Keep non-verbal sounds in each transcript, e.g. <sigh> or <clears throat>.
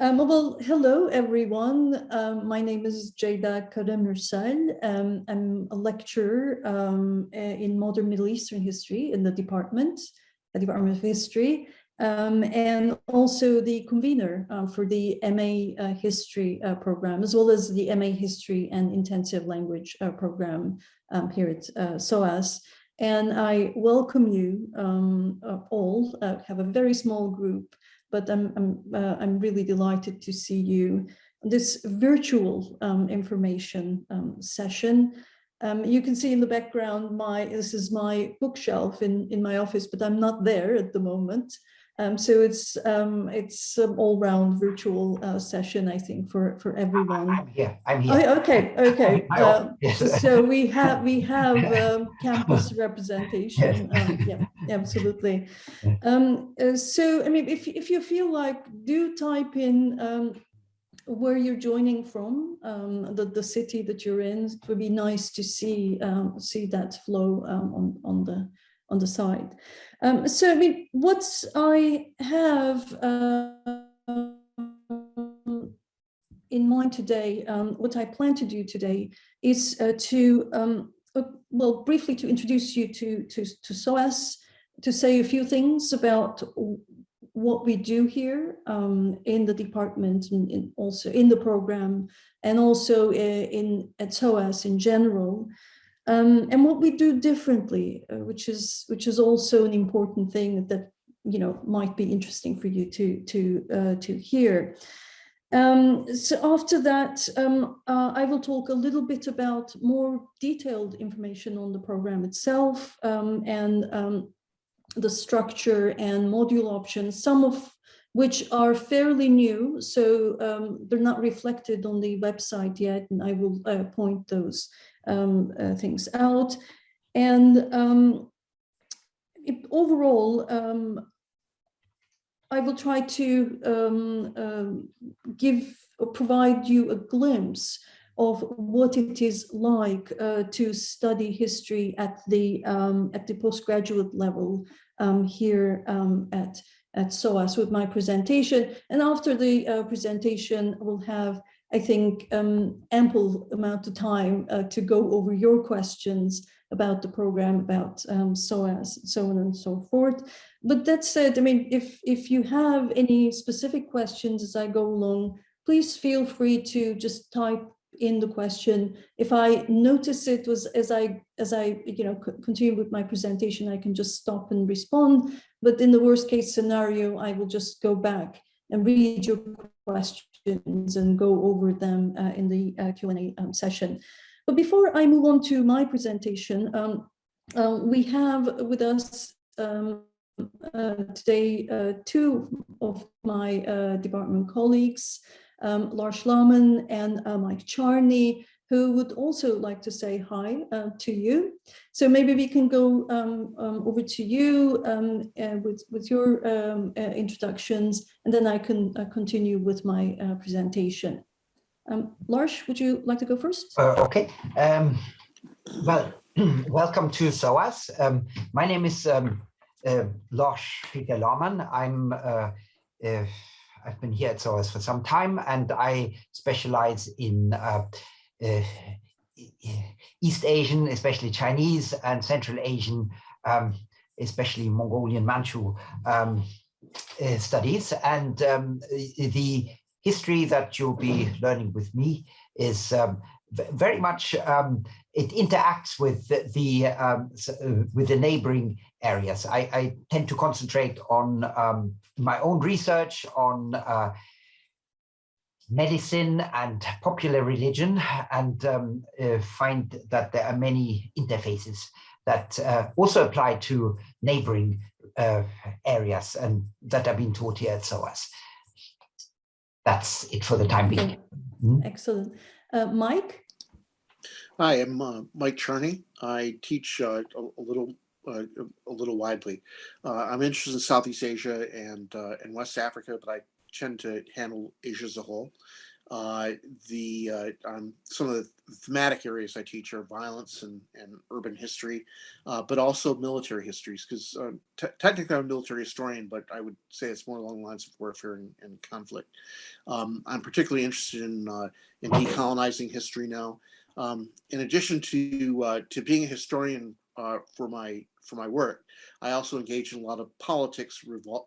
Um, well, hello, everyone. Um, my name is Ceyda Karamursel. Um, I'm a lecturer um, in modern Middle Eastern history in the department, the Department of History, um, and also the convener uh, for the MA uh, History uh, program, as well as the MA History and Intensive Language uh, program um, here at uh, SOAS. And I welcome you uh, all, have a very small group but I'm, I'm, uh, I'm really delighted to see you this virtual um, information um, session. Um, you can see in the background, my this is my bookshelf in, in my office, but I'm not there at the moment. Um, so it's um, it's an all-round virtual uh, session, I think, for for everyone. I'm here. I'm here. Oh, okay, okay. <laughs> Uh, so we have we have <laughs> um, campus representation. Um, yeah, absolutely. <laughs> Um, uh, so I mean, if if you feel like, do type in um, where you're joining from, um, the the city that you're in. It would be nice to see see that flow on on the on the side. Um, so I mean, what I have uh, in mind today, um, what I plan to do today is uh, to, um, uh, well, briefly to introduce you to, to, to SOAS, to say a few things about what we do here um, in the department and in also in the program and also uh, in at SOAS in general. Um, and what we do differently, uh, which is which is also an important thing that you know might be interesting for you to to uh, to hear. Um, so after that, um, uh, I will talk a little bit about more detailed information on the program itself um, and um, the structure and module options, some of which are fairly new, so um, they're not reflected on the website yet, and I will uh, point those um, uh, things out. And um, it, overall, um, I will try to um, um, give or provide you a glimpse of what it is like uh, to study history at the um, at the postgraduate level here at at SOAS with my presentation. And after the uh, presentation, we'll have I think, um, ample amount of time uh, to go over your questions about the program, about um, SOAS, so on and so forth. But that said, I mean, if, if you have any specific questions as I go along, please feel free to just type in the question. If I notice it was as I as I you know continue with my presentation, I can just stop and respond. But in the worst case scenario, I will just go back and read your questions and go over them uh, in the uh, Q&A um, session. But before I move on to my presentation, um, uh, we have with us um, uh, today uh, two of my uh, department colleagues, um, Lars Laamann and Mike Charney, who would also like to say hi uh, to you. So maybe we can go um, um, over to you um, uh, with, with your um, uh, introductions, and then I can uh, continue with my uh, presentation. Um, Lars, would you like to go first? Uh, okay. Um, well, <clears throat> welcome to SOAS. my name is Lars Peter Laamann. I'm I've been here at SOAS for some time and I specialize in East Asian, especially Chinese and Central Asian, um, especially Mongolian Manchu um, uh, studies. And um, the history that you'll be learning with me is um, very much, um, it interacts with the, the um, uh, with the neighboring areas. I, I, tend to concentrate on my own research on uh, medicine and popular religion and um, uh, find that there are many interfaces that uh, also apply to neighboring uh, areas and that are being taught here at SOAS. That's it for the time being. Mm -hmm. Excellent. Uh, Mike? Hi, I'm uh, Mike Charney. I teach uh, a, a, little a little widely. I'm interested in Southeast Asia and, and West Africa, but I tend to handle Asia as a whole. Uh, the uh, um, some of the thematic areas I teach are violence and, and urban history, uh, but also military histories. Because uh, technically I'm a military historian, but I would say it's more along the lines of warfare and, and conflict. Um, I'm particularly interested in uh, in decolonizing history now. Um, in addition to uh, to being a historian uh, for my for my work, I also engage in a lot of politics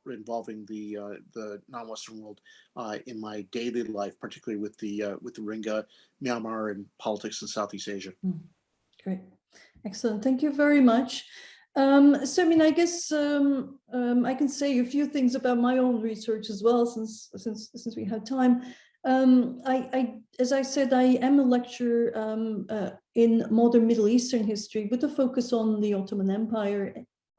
involving the uh, the non-Western world uh, in my daily life, particularly with the uh, with the Rohingya, Myanmar, and politics in Southeast Asia. Great, excellent. Thank you very much. Um, so, I mean, I guess um, um, I can say a few things about my own research as well, since since since we have time. Um, I, I, as I said, I am a lecturer um, uh, in modern Middle Eastern history with a focus on the Ottoman Empire.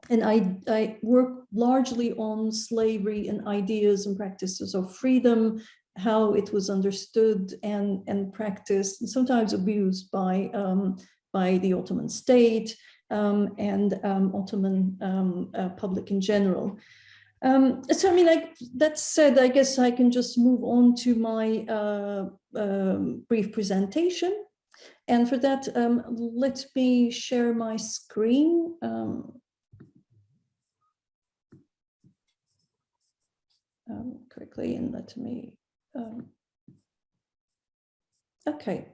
And I, I work largely on slavery and ideas and practices of freedom, how it was understood and, and practiced, and sometimes abused by, um, by the Ottoman state um, and um, Ottoman um, uh, public in general. Um, so, I mean, like that said, I guess I can just move on to my uh, um, brief presentation. And for that, um, let me share my screen. Um, um, quickly and let me. Um, okay.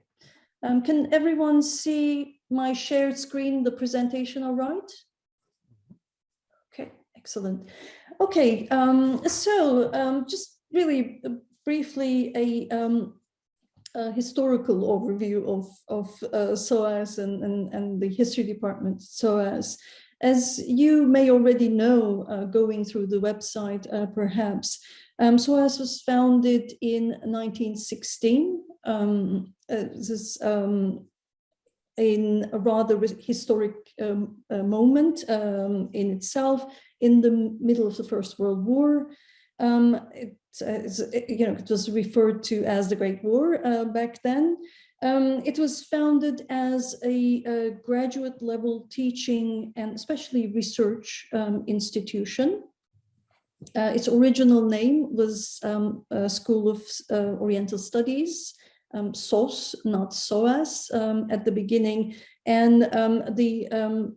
Can everyone see my shared screen, the presentation all right? Okay, excellent. Okay, um, so um, just really briefly a, um, a historical overview of, of uh, SOAS and, and, and the history department SOAS. As you may already know, uh, going through the website uh, perhaps, um, SOAS was founded in 1916. Um, uh, this is um, in a rather historic um, uh, moment um, in itself in the middle of the First World War. Um, it, it, you know, it was referred to as the Great War uh, back then. Um, it was founded as a, a, graduate level teaching and especially research um, institution. Uh, its original name was um, School of uh, Oriental Studies, um, SOS, not SOAS um, at the beginning. And um, the um,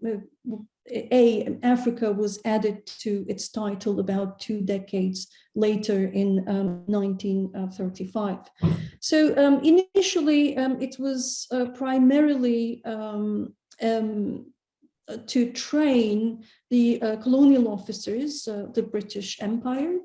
A, Africa was added to its title about two decades later in 1935. Um, so um, initially it was uh, primarily to train the uh, colonial officers, uh, the British Empire,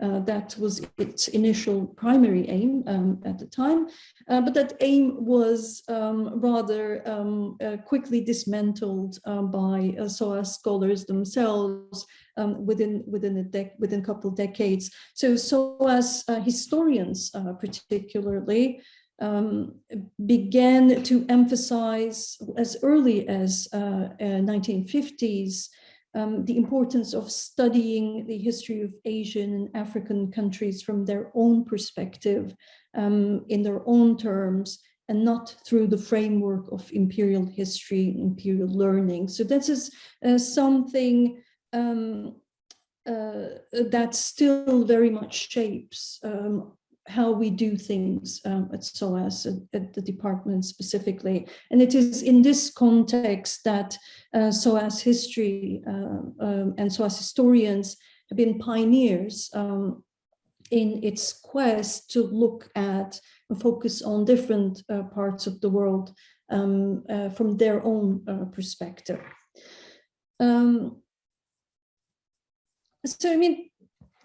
uh, that was its initial primary aim um, at the time, uh, but that aim was um, rather um, uh, quickly dismantled um, by uh, SOAS scholars themselves um, within within a within a couple of decades. So SOAS uh, historians, uh, particularly. Um, began to emphasize as early as 1950s um, the importance of studying the history of Asian and African countries from their own perspective, um, in their own terms, and not through the framework of imperial history, imperial learning. So this is uh, something um, uh, that still very much shapes um, how we do things um, at SOAS, at, at, the department specifically. And it is in this context that uh, SOAS history uh, um, and SOAS historians have been pioneers um, in its quest to look at and focus on different uh, parts of the world um, uh, from their own uh, perspective. Um, so, I mean,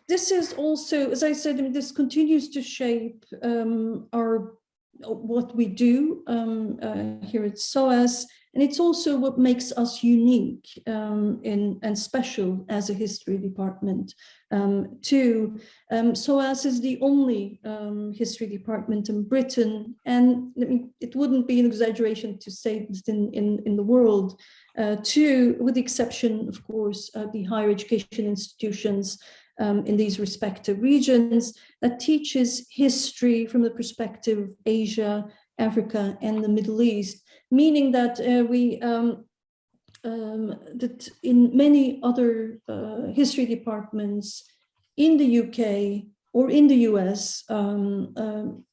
this is also, as I said, I mean, this continues to shape um, our what we do um, uh, here at SOAS, and it's also what makes us unique um, in, and special as a history department um, too. Um, SOAS is the only um, history department in Britain, and I mean, it wouldn't be an exaggeration to say this in, in, in the world, uh, too, with the exception, of course, of the higher education institutions um, in these respective regions that teaches history from the perspective of Asia, Africa, and the Middle East, meaning that uh, we um, um, that in many other uh, history departments in the UK or in the US, um, um,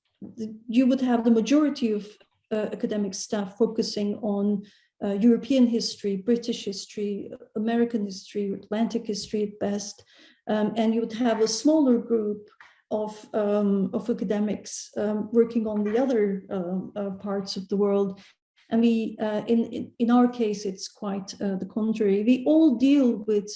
you would have the majority of uh, academic staff focusing on uh, European history, British history, American history, Atlantic history at best, um, and you would have a smaller group of, um, of academics um, working on the other um, uh, parts of the world. And we, uh, in, in, in our case, it's quite uh, the contrary. We all deal with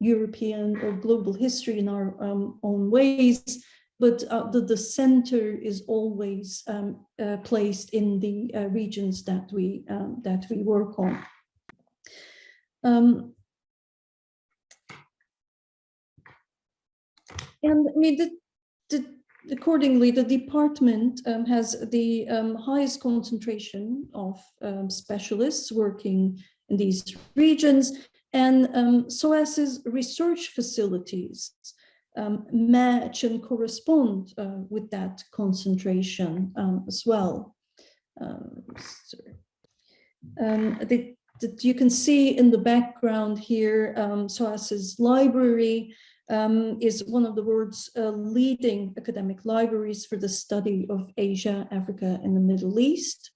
European or global history in our um, own ways, but uh, the, the center is always um, uh, placed in the uh, regions that we um, that we work on. Um, and I mean, the, the, accordingly, the department um, has the um, highest concentration of um, specialists working in these regions, and um, SOAS's research facilities um, match and correspond uh, with that concentration um, as well. Sorry. Um, that you can see in the background here, um, SOAS's library um, is one of the world's uh, leading academic libraries for the study of Asia, Africa, and the Middle East.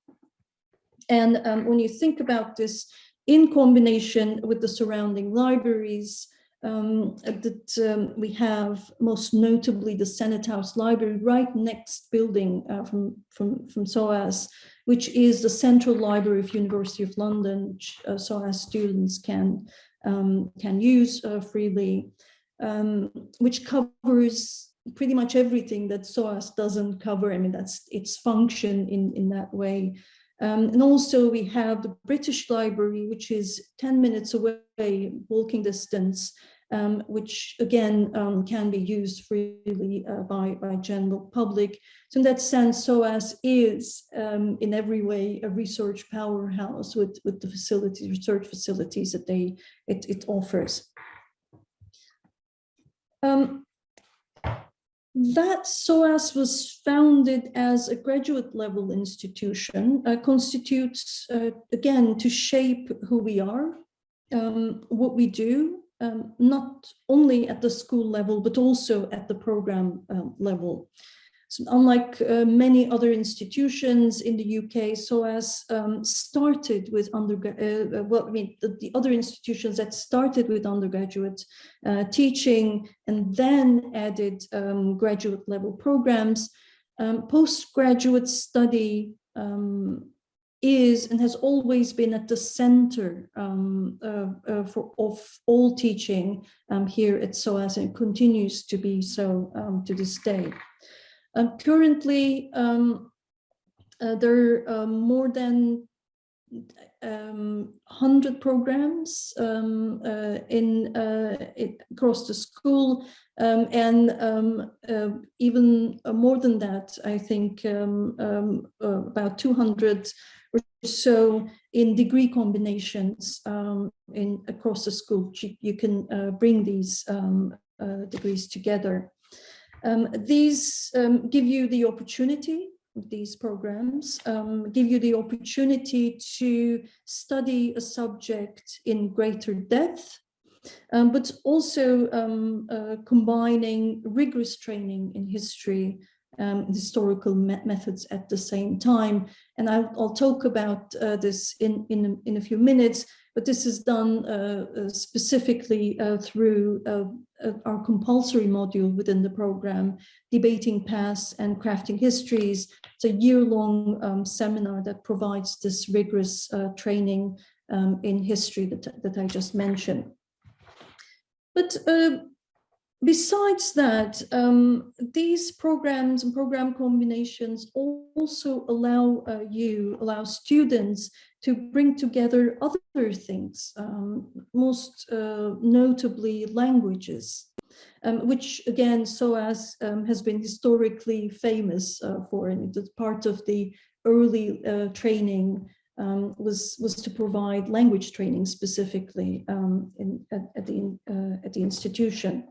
And um, when you think about this in combination with the surrounding libraries, um, that um, we have most notably the Senate House Library right next building uh, from, from, from SOAS, which is the Central Library of University of London, which uh, SOAS students can, um, can use uh, freely, um, which covers pretty much everything that SOAS doesn't cover. I mean, that's its function in, in that way. Um, and also we have the British Library, which is 10 minutes away, walking distance, um, which again um, can be used freely uh, by, by general public. So in that sense, SOAS is um, in every way a research powerhouse with, with the facilities, research facilities that they it, it offers. Um, that SOAS was founded as a graduate level institution uh, constitutes, uh, again, to shape who we are, um, what we do, um, not only at the school level, but also at the program um, level. Unlike uh, many other institutions in the UK, SOAS um, started with undergrad, uh, well, I mean, the, the, other institutions that started with undergraduate uh, teaching and then added um, graduate level programs. Um, postgraduate study um, is and has always been at the center um, uh, uh, for, of all teaching um, here at SOAS and continues to be so um, to this day. Um, currently, um, uh, there are um, more than um, 100 programs um, uh, in uh, it, across the school um, and um, uh, even more than that, I think uh, about 200 or so in degree combinations in across the school. You, you can uh, bring these uh, degrees together. Um, these um, give you the opportunity, these programs um, give you the opportunity to study a subject in greater depth, um, but also um, uh, combining rigorous training in history um, historical me methods at the same time. And I'll, I'll talk about uh, this in, in, in a few minutes, but this is done uh, uh specifically uh, through uh, our compulsory module within the program, Debating Past and Crafting Histories. It's a year-long um, seminar that provides this rigorous training um, in history that, that I just mentioned. But uh, besides that, um, these programs and program combinations also allow uh, you, allow students to bring together other things, um, most uh, notably languages, um, which again, SOAS um, has been historically famous uh, for, and part of the early uh, training um, was was to provide language training specifically um, in, at, at, the uh, at the institution.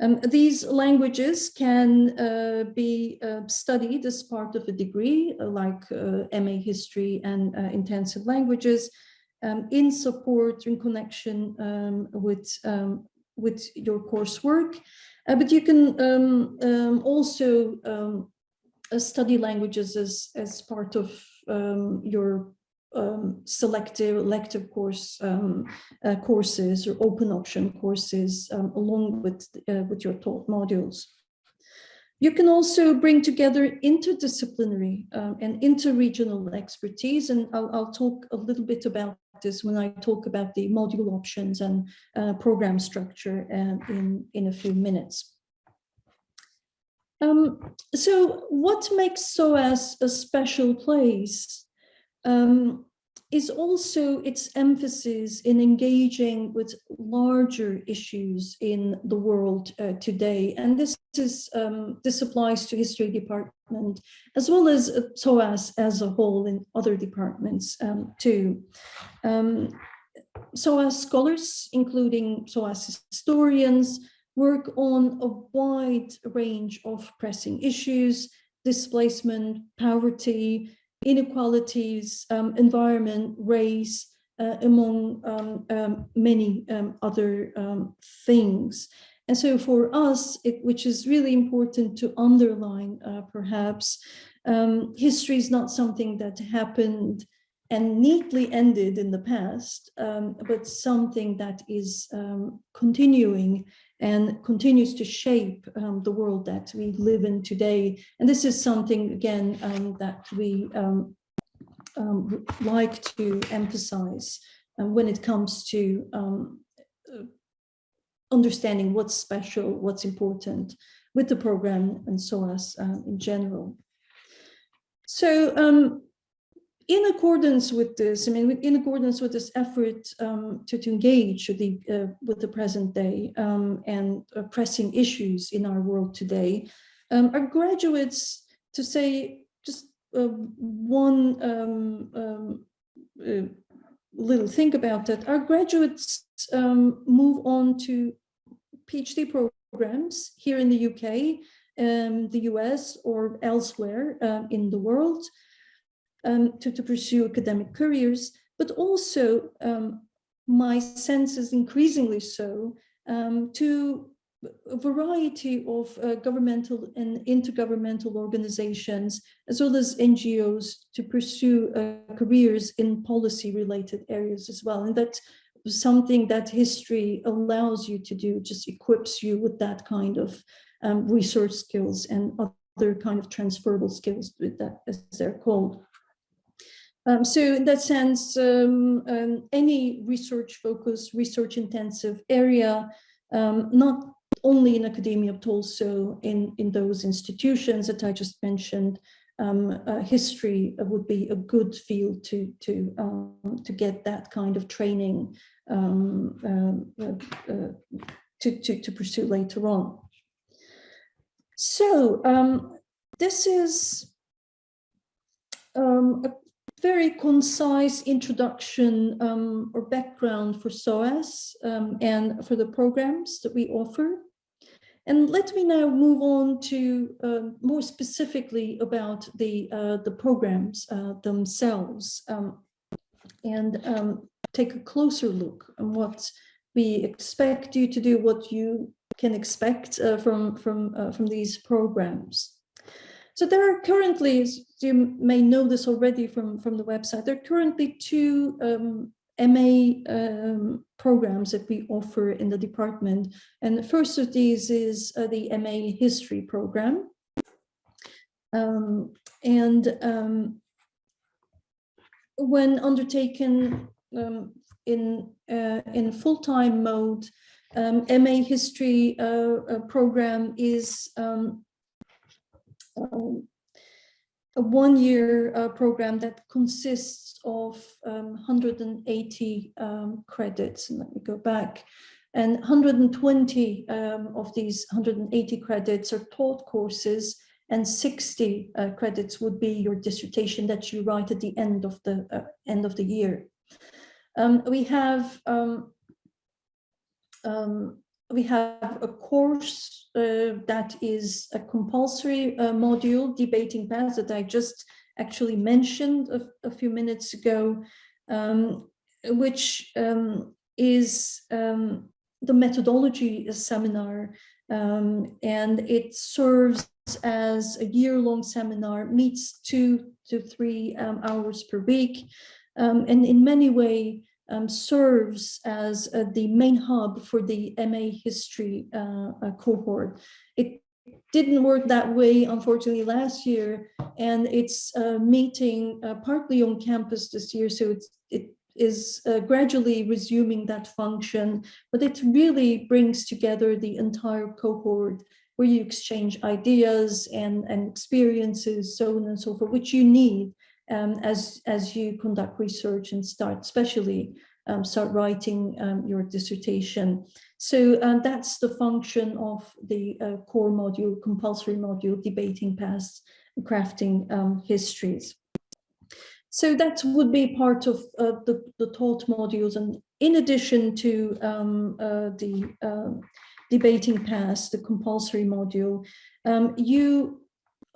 Um, these languages can uh, be uh, studied as part of a degree uh, like uh, MA history and uh, intensive languages um, in support in connection um, with um, with your coursework. Uh, but you can um, um, also study languages as, as part of your um, selective elective course um, uh, courses or open option courses um, along with, uh, with your taught modules. You can also bring together interdisciplinary um, and interregional expertise, and I'll, I'll, talk a little bit about this when I talk about the module options and uh, program structure uh, in, in a few minutes. Um, so what makes SOAS a special place um, is also its emphasis in engaging with larger issues in the world uh, today. And this is um, this applies to history department as well as SOAS as a whole in other departments um, too. Um, SOAS scholars, including SOAS historians, work on a wide range of pressing issues, displacement, poverty, inequalities, um, environment, race, uh, among um, um, many um, other um, things. And so for us, it, which is really important to underline uh, perhaps, history is not something that happened and neatly ended in the past, but something that is continuing and continues to shape um, the world that we live in today. And this is something, again, um, that we um, um like to emphasize when it comes to um, understanding what's special, what's important with the program and SOAS uh, in general. So um, in accordance with this, I mean, in accordance with this effort um, to, to engage with the, uh, with the present day um, and uh, pressing issues in our world today, um, our graduates, to say just uh, one um, um, uh, little thing about that, our graduates um, move on to PhD programs here in the UK, the US or elsewhere uh, in the world um, to, to pursue academic careers, but also um, my sense is increasingly so um, to a variety of uh, governmental and intergovernmental organizations, as well as NGOs to pursue uh, careers in policy related areas as well. And that's something that history allows you to do, just equips you with that kind of um, research skills and other kind of transferable skills that, as they're called. Um, so in that sense, um, um, any research focused, research intensive area, um, not only in academia, but also in, in those institutions that I just mentioned, um, uh, history would be a good field to, to, um, to get that kind of training uh, uh, to, to, to pursue later on. So this is um, a very concise introduction um, or background for SOAS um, and for the programs that we offer. And let me now move on to uh, more specifically about the, uh, the programs uh, themselves um, and um, take a closer look on what we expect you to do, what you can expect uh, from, from, uh, from these programs. So there are currently, you may know this already from, from the website, there are currently two um, MA um, programs that we offer in the department. And the first of these is uh, the MA History program. Um, and um, when undertaken um, in, uh, in full-time mode, um, MA History uh, uh, program is um, um, a one-year uh, program that consists of um, 180 um, credits. And let me go back. And 120 um, of these 180 credits are taught courses and 60 uh, credits would be your dissertation that you write at the end of the uh, end of the year. Um, we have um, um, we have a course uh, that is a compulsory uh, module, debating past, that I just actually mentioned a, a few minutes ago, um, which um, is um, the methodology seminar, um, and it serves as a year-long seminar, meets two to three um, hours per week, um, and in many ways um, serves as uh, the main hub for the MA history uh, uh, cohort. It didn't work that way, unfortunately, last year, and it's uh, meeting uh, partly on campus this year, so it is gradually resuming that function, but it really brings together the entire cohort where you exchange ideas and, and experiences, so on and so forth, which you need um, as, as you conduct research and start, especially um, start writing um, your dissertation. So um, that's the function of the uh, core module, compulsory module, debating past, crafting um, histories. So that would be part of uh, the, the taught modules. And in addition to um, uh, the debating past, the compulsory module, you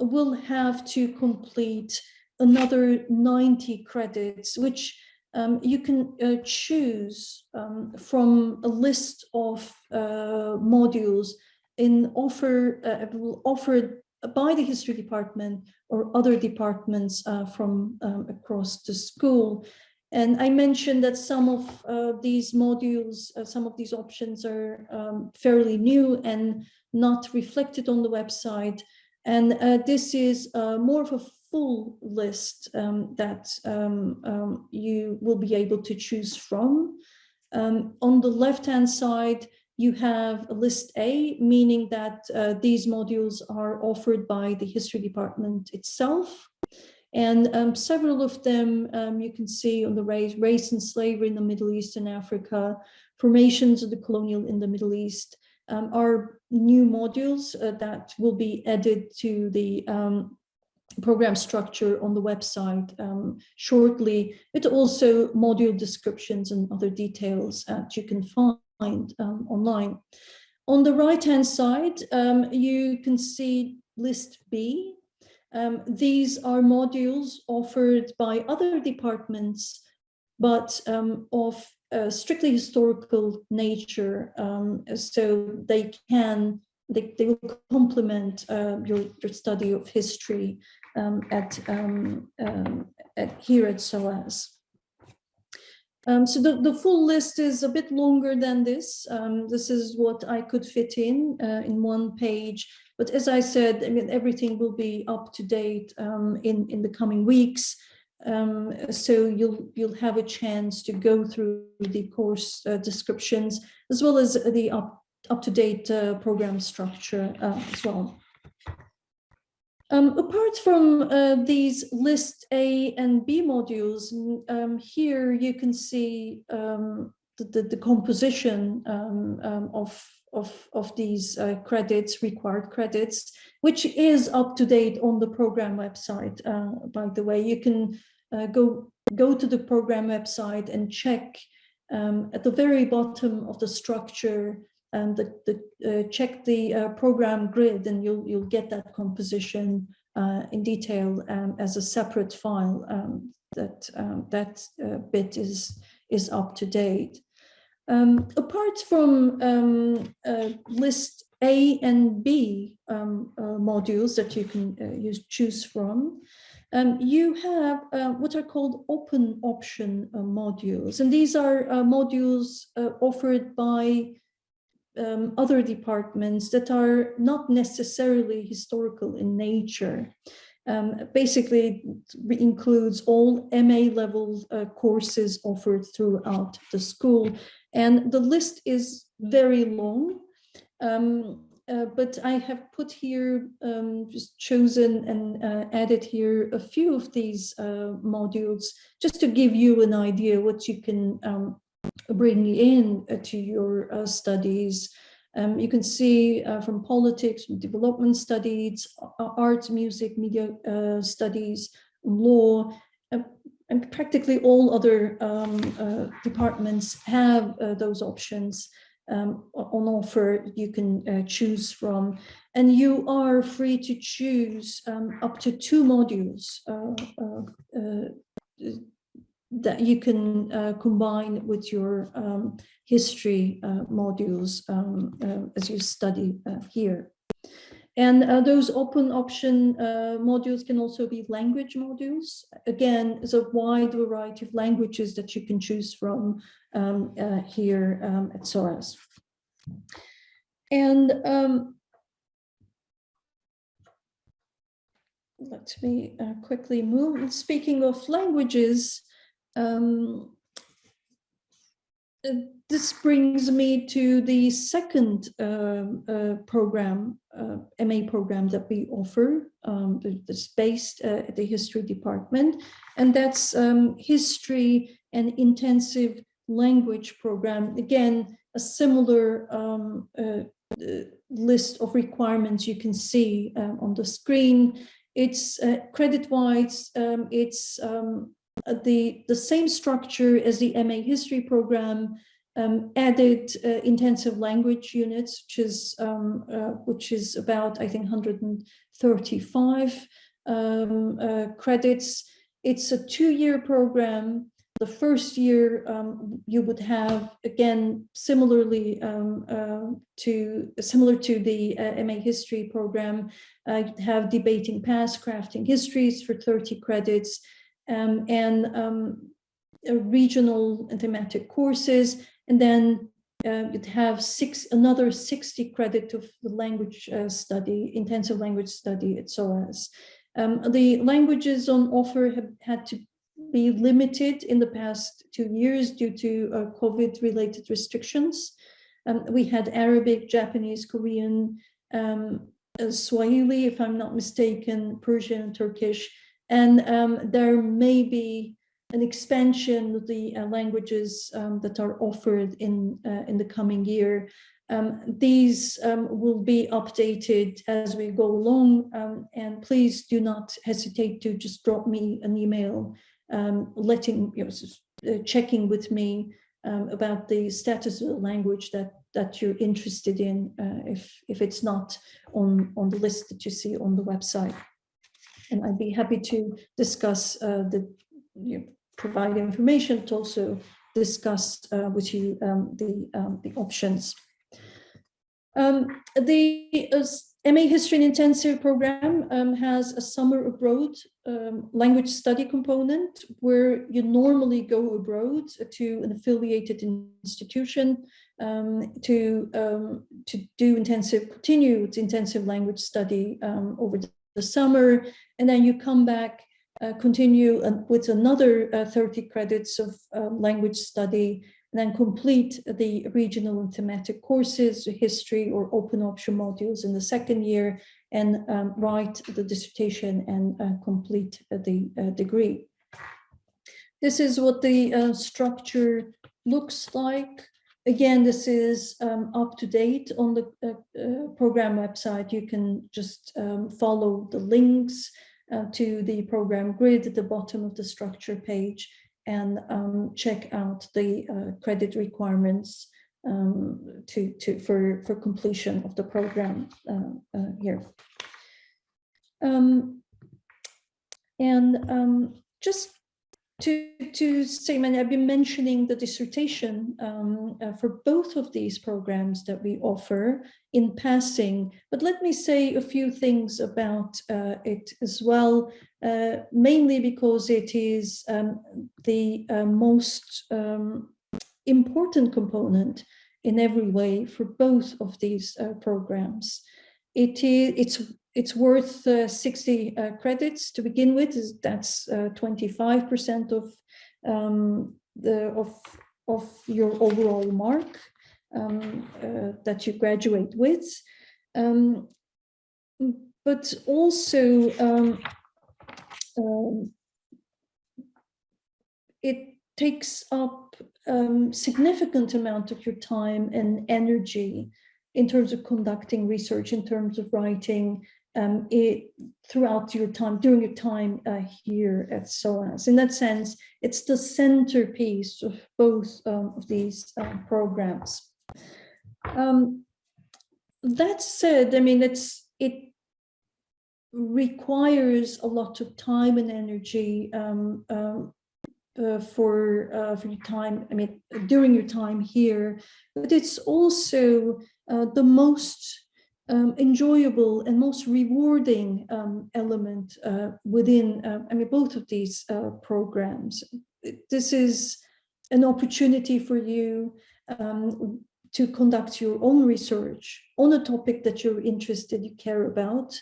will have to complete another 90 credits, which um, you can uh, choose um, from a list of uh, modules in offer uh, offered by the history department or other departments uh, from um, across the school. And I mentioned that some of uh, these modules, uh, some of these options are um, fairly new and not reflected on the website. And this is more of a full list um, that um, um, you will be able to choose from. Um, on the left-hand side, you have a list A, meaning that uh, these modules are offered by the history department itself. And um, several of them um, you can see on the race, race and slavery in the Middle East and Africa, formations of the colonial in the Middle East um, are new modules uh, that will be added to the um, program structure on the website um, shortly, but also module descriptions and other details that you can find um, online. On the right-hand side, um, you can see list B. Um, these are modules offered by other departments, but um, of strictly historical nature. Um, so they can, they, they will complement uh, your, your study of history at, at here at SOAS. Um, so the, the full list is a bit longer than this. Um, this is what I could fit in uh, in one page. But as I said, I mean, everything will be up to date um, in, in the coming weeks. Um, so you'll you'll have a chance to go through the course uh, descriptions as well as the up, up to date uh, program structure uh, as well. Um, apart from uh, these list A and B modules, um, here you can see um, the, the, the, composition um, um, of, of, of these uh, credits, required credits, which is up to date on the program website. Uh, by the way, you can uh, go, go to the program website and check um, at the very bottom of the structure and the, the uh, check the uh, program grid and you'll you'll get that composition uh, in detail um, as a separate file um, that um, that uh, bit is is up to date. Um, apart from um, uh, list A and B um, uh, modules that you can use choose from, um, you have uh, what are called open option uh, modules, and these are uh, modules offered by um, other departments that are not necessarily historical in nature. Um, basically includes all MA level uh, courses offered throughout the school. And the list is very long, um, uh, but I have put here, um, just chosen and uh, added here a few of these uh, modules, just to give you an idea what you can um, bring in uh, to your uh, studies. Um, you can see uh, from politics, development studies, arts, music, media uh, studies, law, uh, and practically all other um, uh, departments have those options um, on offer you can choose from. And you are free to choose um, up to two modules that you can uh, combine with your um, history uh, modules um, uh, as you study uh, here. And uh, those open option modules can also be language modules. Again, there's a wide variety of languages that you can choose from um, here um, at SOAS. And um, let me uh, quickly move. Speaking of languages, um, uh, this brings me to the second um, uh, program, uh, MA program that we offer, um, that's based uh, at the history department, and that's um, history and intensive language program. Again, a similar um, uh, uh, list of requirements you can see um, on the screen. It's credit-wise, um, it's the, the same structure as the MA history program, um, added uh, intensive language units, which is um, uh, which is about I think 135 um, uh, credits. It's a two-year program. The first year um, you would have again similarly um, uh, to similar to the uh, MA history program. Uh, you'd have debating past, crafting histories for 30 credits, um, and regional and thematic courses and then uh, you'd have six another 60 credit of the language uh, study, intensive language study at SOAS. Um, the languages on offer have had to be limited in the past two years due to uh, COVID-related restrictions. Um, we had Arabic, Japanese, Korean, um, uh, Swahili, if I'm not mistaken, Persian, and Turkish, and um, there may be an expansion of the uh, languages um, that are offered in, uh, in the coming year. Um, these um, will be updated as we go along um, and please do not hesitate to just drop me an email letting, you know, uh, checking with me about the status of the language that that you're interested in uh, if if it's not on on the list that you see on the website and I'd be happy to discuss uh, the you know, provide information to also discuss uh, with you um, the, um, the options. Um, the uh, MA History and Intensive program um, has a summer abroad um, language study component where you normally go abroad to an affiliated institution um, to, to do intensive, continued intensive language study over the, summer. And then you come back uh, continue with another uh, 30 credits of um, language study and then complete the regional and thematic courses, history or open option modules in the second year and um, write the dissertation and uh, complete the uh, degree. This is what the uh, structure looks like. Again, this is um, up to date on the uh, program website. You can just um, follow the links uh, to the program grid at the bottom of the structure page and um, check out the uh, credit requirements um, to, to, for, for completion of the program uh, uh here. Um, and um, just to, to say, many, I've been mentioning the dissertation um, uh, for both of these programs that we offer in passing, but let me say a few things about uh, it as well, uh, mainly because it is um, the uh, most um, important component in every way for both of these uh, programs. It is, it's it's worth uh, 60 uh, credits to begin with. That's 25% uh, of um, the of of your overall mark um, that you graduate with. Um, but also um, um it takes up um, significant amount of your time and energy in terms of conducting research, in terms of writing, um, it, throughout your time, during your time uh, here at SOAS. In that sense, it's the centerpiece of both um, of these uh, programs. Um, that said, I mean, it's it requires a lot of time and energy um, um, uh, for uh, for your time. I mean, during your time here, but it's also uh, the most um, enjoyable and most rewarding um, element uh, within, uh, I mean, both of these uh, programs. This is an opportunity for you um, to conduct your own research on a topic that you're interested, you care about,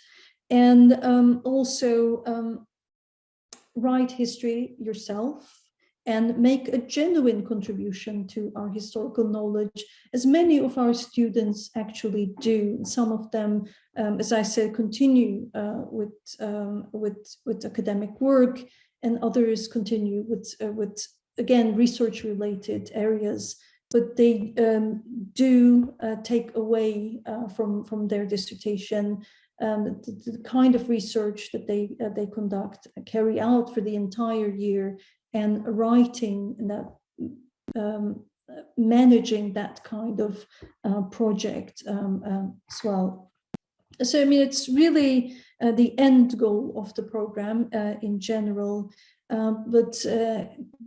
and um, also um, write history yourself and make a genuine contribution to our historical knowledge, as many of our students actually do. Some of them, um, as I said, continue uh, with, um, with, with academic work, and others continue with, uh, with again, research-related areas, but they um, do uh, take away uh, from, from their dissertation um, the, the, kind of research that they, uh, they conduct, carry out for the entire year and writing that um, managing that kind of uh, project um, um, as well. So, I mean, it's really uh, the end goal of the program uh, in general, um, but uh,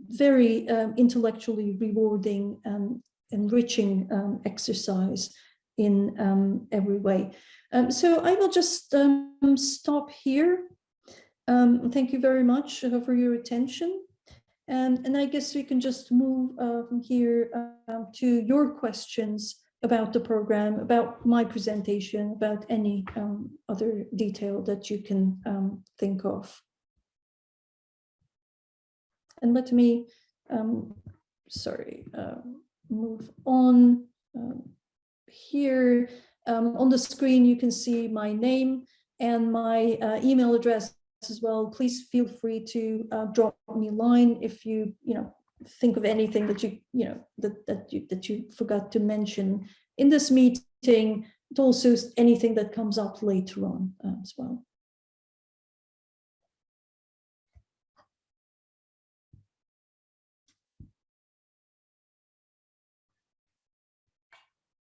very um, intellectually rewarding and enriching um, exercise in every way. so I will just stop here. thank you very much uh, for your attention. And, and I guess we can just move uh, from here uh, to your questions about the program, about my presentation, about any um, other detail that you can um, think of. And let me, um, sorry, uh, move on. Um, here on the screen, you can see my name and my uh, email address as well, please feel free to uh, drop me a line if you, you know, think of anything that you, you know, that, that you that you forgot to mention in this meeting, but also anything that comes up later on uh, as well.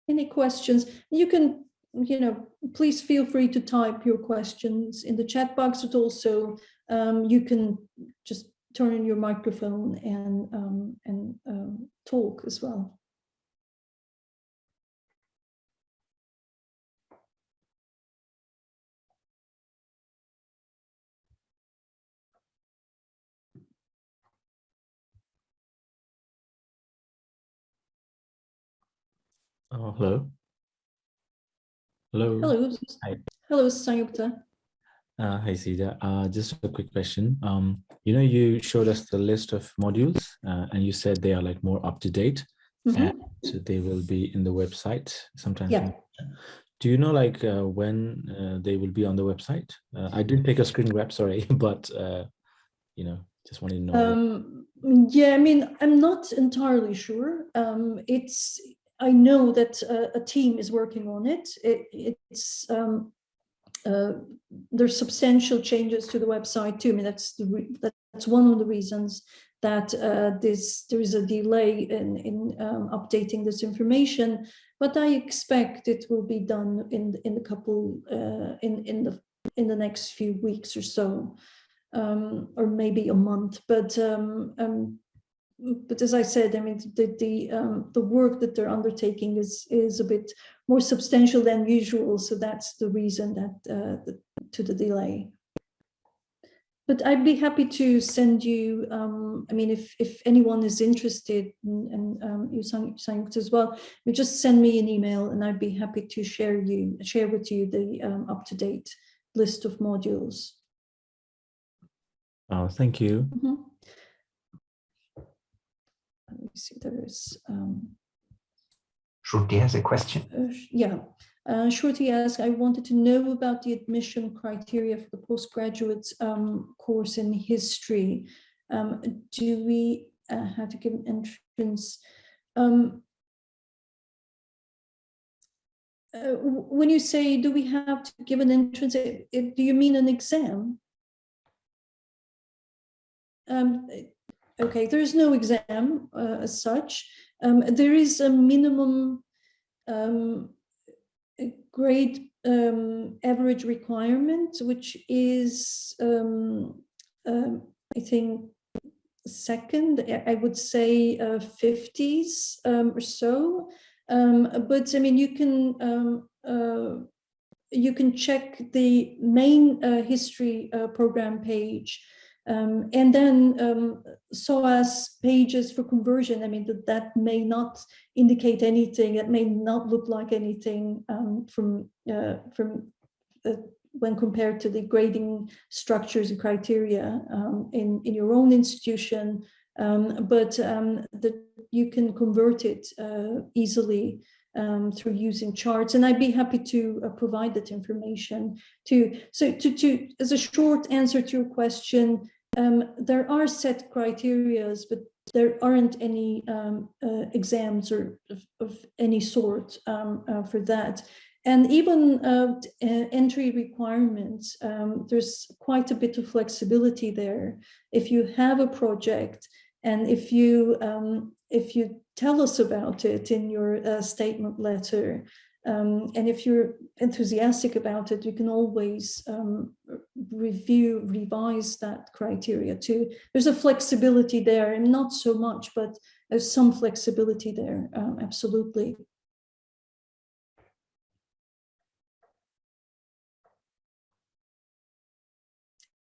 Any questions? You can you know, please feel free to type your questions in the chat box, but also um, you can just turn on your microphone and, um, and um, talk as well. Oh, hello. Hello. Hello. Hi. Hello, Sanyukta. Uh, hi, Ceyda. Uh, just a quick question. Um, you know, you showed us the list of modules uh, and you said they are like more up to date Mm -hmm. and so they will be in the website sometime. Yeah. Do you know like uh, when uh, they will be on the website? Uh, I did take a screen grab, sorry, <laughs> but uh, you know, just wanted to know. Um, yeah, I mean, I'm not entirely sure. Um, it's I know that uh, a team is working on it. it it's um, uh, there's substantial changes to the website too. I mean, that's the that's one of the reasons that uh, this there is a delay in in um, updating this information. But I expect it will be done in in a couple uh, in in the in the next few weeks or so, um, or maybe a month. But um, um but as I said, I mean, the the um, the work that they're undertaking is is a bit more substantial than usual, so that's the reason that uh, the, to the delay. But I'd be happy to send you. Um, I mean, if if anyone is interested, and um, you as well, you just send me an email, and I'd be happy to share you share with you the um, up to date list of modules. Oh, thank you. Mm -hmm me see, there is. Um, Shruti has a question. uh, yeah, uh, Shruti asked, I wanted to know about the admission criteria for the postgraduate um, course in history. Um, do we uh, have to give an entrance? Um, uh, when you say, do we have to give an entrance, it, it, do you mean an exam? Okay, there is no exam uh, as such. Um, there is a minimum um, grade um, average requirement, which is, um, um, I think, second, I would say uh, 50s um, or so. but I mean, you can uh, you can check the main uh, history uh, program page um, and then um, SOAS pages for conversion. I mean, that, that may not indicate anything. It may not look like anything um, from, uh, from uh, when compared to the grading structures and criteria um, in, in your own institution. Um, but um, that you can convert it uh, easily um, through using charts. And I'd be happy to uh, provide that information to, so to, to, as a short answer to your question, um, there are set criterias, but there aren't any um, uh, exams or of, of, any sort um, uh, for that. And even uh, entry requirements, um, there's quite a bit of flexibility there. If you have a project and if you um, if you tell us about it in your uh, statement letter, um, and if you're enthusiastic about it, you can always um, review, revise that criteria too. There's a flexibility there and not so much, but there's some flexibility there, um, absolutely.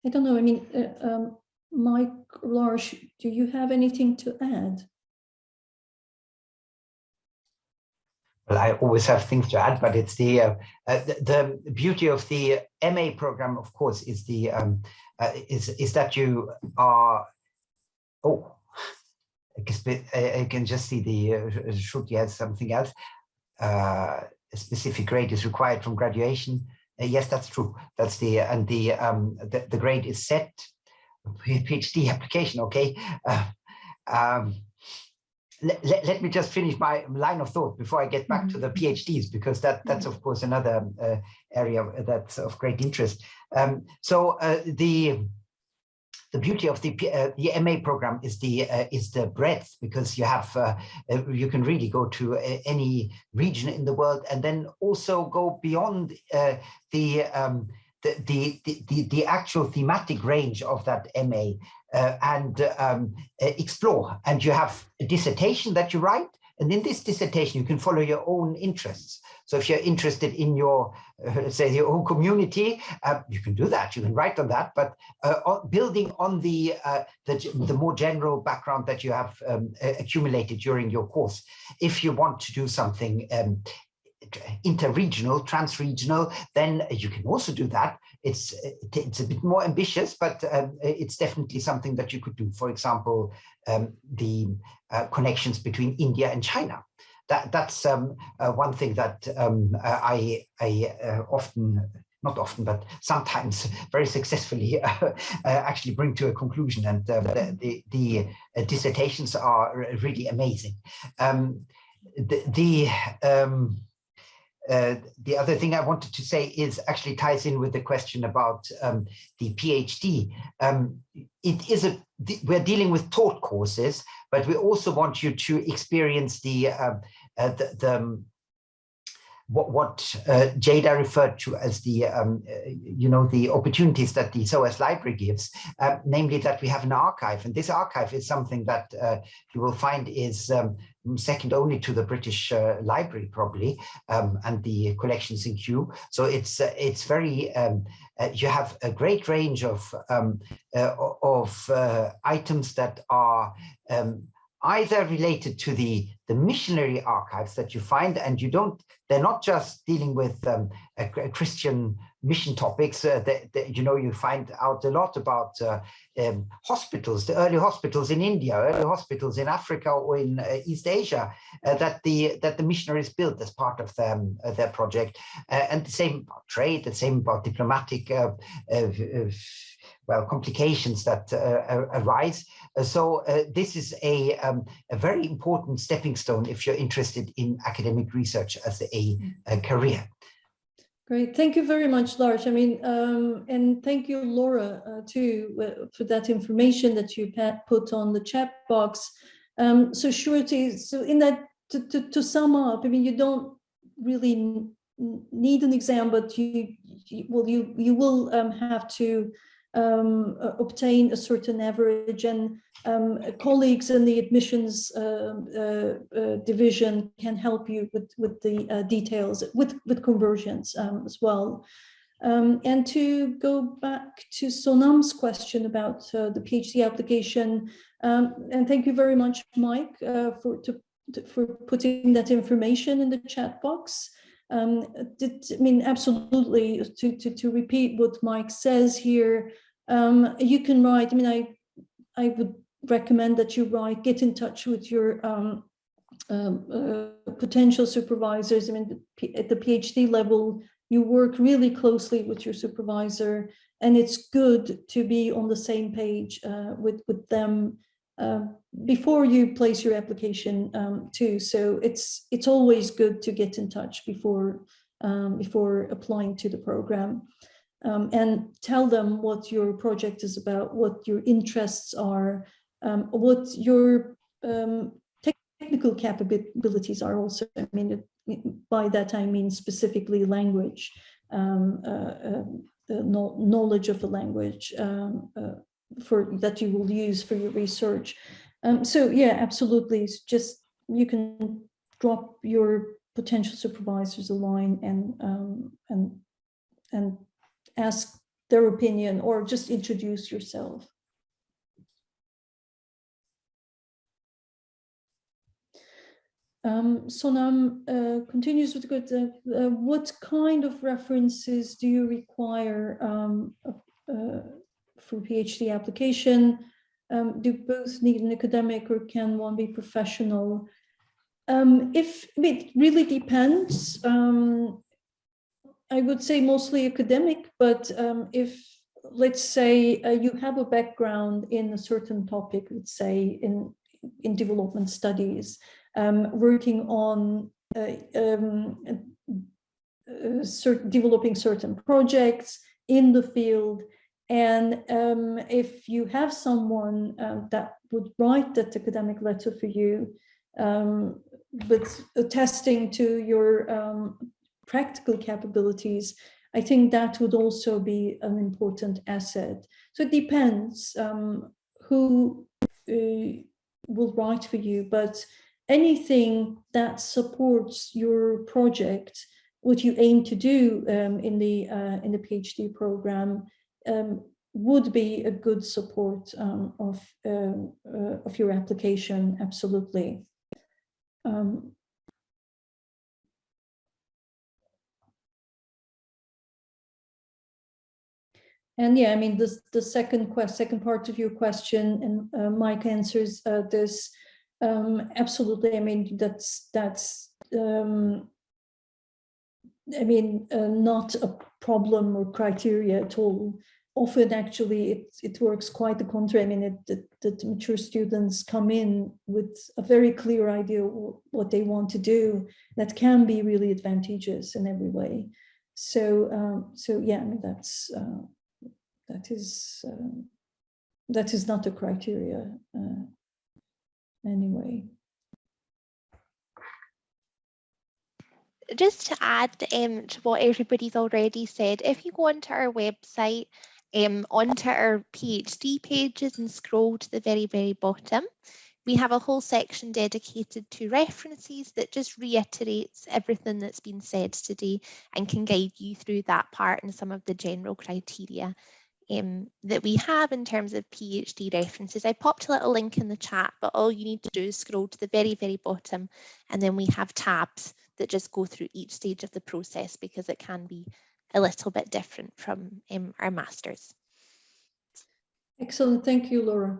I don't know, I mean, uh, um, Mike, Lars, do you have anything to add? Well, I always have things to add, but it's the uh, uh, the, the, beauty of the MA program, of course, is the um, uh, is is that you are. Oh, I can just see the uh, should you add something else. Uh, a specific grade is required from graduation. Uh, yes, that's true. That's the and the um, the, the grade is set. PhD application. Okay. Um, let, let, let, me just finish my line of thought before I get back to the mm-hmm. PhDs, because that that's of course another uh, area that's of great interest. Um, so uh, the the beauty of the uh, the MA program is the uh, is the breadth because you have uh, uh you can really go to uh, any region in the world and then also go beyond uh, the, um, the, the the the actual thematic range of that MA uh, and um, uh, explore. And you have a dissertation that you write. And in this dissertation, you can follow your own interests. So if you're interested in your, uh, let's say, your own community, uh, you can do that. You can write on that. But uh, building on the, uh, the, the more general background that you have um, accumulated during your course, if you want to do something um, interregional, transregional, then you can also do that. It's it's a bit more ambitious, but um, it's definitely something that you could do. For example, um, the uh, connections between India and China. That that's um, uh, one thing that um, I I uh, often not often, but sometimes very successfully <laughs> uh, actually bring to a conclusion. And uh, the, the, the uh, dissertations are really amazing. Um, the, the um, uh, the other thing I wanted to say is actually ties in with the question about um, the PhD. Um, it is a we're dealing with taught courses, but we also want you to experience the uh, uh, the, the um, what, what uh, Ceyda referred to as the, um, uh, you know, the opportunities that the SOAS library gives, uh, namely that we have an archive. And this archive is something that uh, you will find is um, second only to the British uh, Library, probably, um, and the collections in Kew. So it's uh, it's very, um, you have a great range of, um, of items that are either related to the the missionary archives that you find and you don't they're not just dealing with um, a, a christian mission topics uh, that, that, you know you find out a lot about uh, um, hospitals the early hospitals in india early hospitals in africa or in uh, east asia uh, that the that the missionaries built as part of them, uh, their project uh, and the same about trade the same about diplomatic well, complications that arise. So uh, this is a, um, a very important stepping stone if you're interested in academic research as a, a career. Great, thank you very much, Lars. I mean, um, and thank you, Laura, uh, too, uh, for that information that you put on the chat box. Um, so Shruti, so in that, to, to, to, sum up, I mean, you don't really need an exam, but you, you well, you you will um, have to um, uh, obtain a certain average and um, colleagues in the admissions um, uh, uh, division can help you with, with the uh, details, with, with conversions um, as well. Um, and to go back to Sonam's question about uh, the PhD application, um, and thank you very much, Mike, uh, for, to, to- for putting that information in the chat box. Um, did, I mean, absolutely, to, to, to repeat what Mike says here, um, you can write, I mean, I, I would recommend that you write, get in touch with your um, um, uh, potential supervisors. I mean, at the PhD level, you work really closely with your supervisor, and it's good to be on the same page uh, with, with them before you place your application um, too. So it's it's always good to get in touch before um, before applying to the program. Um, and tell them what your project is about, what your interests are, um, what your um, technical capabilities are also. I mean, by that I mean specifically language, um, uh, the knowledge of the language uh, for that you will use for your research. Um, so yeah, absolutely. Just you can drop your potential supervisors a line and um, and and ask their opinion or just introduce yourself. Um, Sonam uh, continues with good. Uh, uh, what kind of references do you require um, uh, for PhD application? Um, do both need an academic or can one be professional? Um, if it really depends, um, I would say mostly academic, but um, if, let's say, uh, you have a background in a certain topic, let's say in, in development studies, um, working on uh, uh, certain, developing certain projects in the field, and um, if you have someone um, that would write that academic letter for you, um, but attesting to your um, practical capabilities, I think that would also be an important asset. So it depends um, who uh, will write for you, but anything that supports your project, what you aim to do in the uh, in the PhD program, um, would be a good support um, of um, uh, of your application. Absolutely. Um, And yeah, I mean, this, the second second part of your question, and uh, Mike answers uh, this. Um, absolutely, I mean, that's, that's, um, I mean, uh, not a problem or criteria at all. Often, actually, it, it works quite the contrary. I mean, it, the, the mature students come in with a very clear idea what they want to do. That can be really advantageous in every way. So, um, so yeah, I mean, that's, uh, that is um, that is not a criteria uh, anyway. Just to add um, to what everybody's already said, if you go onto our website, um, onto our PhD pages and scroll to the very, very bottom, we have a whole section dedicated to references that just reiterates everything that's been said today and can guide you through that part and some of the general criteria um, that we have in terms of PhD references. I popped a little link in the chat, but all you need to do is scroll to the very, very bottom, and then we have tabs that just go through each stage of the process because it can be a little bit different from um, our masters. Excellent, thank you, Laura.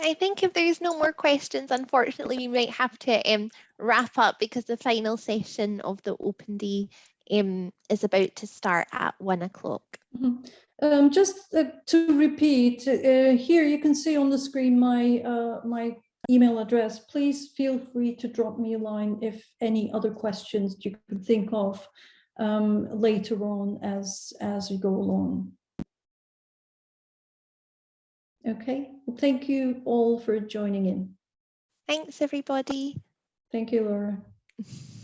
I think if there's no more questions, unfortunately, we might have to um, wrap up because the final session of the open day um, is about to start at one o'clock. Mhm. Um, just uh, to repeat, uh, here you can see on the screen my uh, my email address. Please feel free to drop me a line if any other questions you could think of um, later on as as we go along. Okay, well, thank you all for joining in. Thanks, everybody. Thank you, Laura. <laughs>